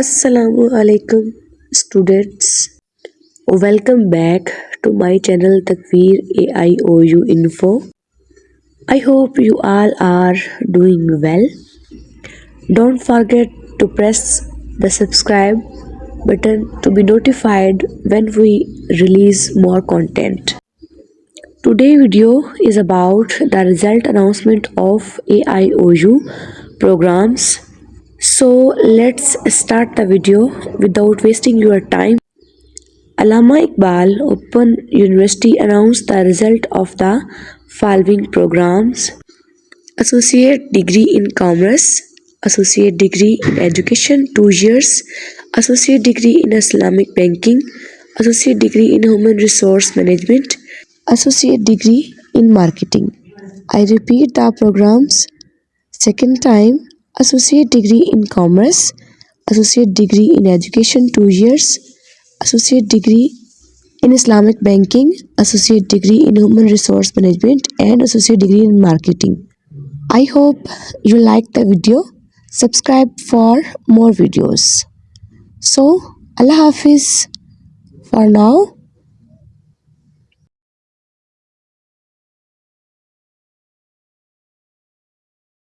Assalamu alaikum students. Welcome back to my channel Takveer AIOU Info. I hope you all are doing well. Don't forget to press the subscribe button to be notified when we release more content. Today video is about the result announcement of AIOU programs so let's start the video without wasting your time. Allama Iqbal Open University announced the result of the following programs. Associate Degree in Commerce, Associate Degree in Education 2 years, Associate Degree in Islamic Banking, Associate Degree in Human Resource Management, Associate Degree in Marketing. I repeat the programs second time associate degree in commerce associate degree in education 2 years associate degree in islamic banking associate degree in human resource management and associate degree in marketing. I hope you like the video. Subscribe for more videos. So allah hafiz for now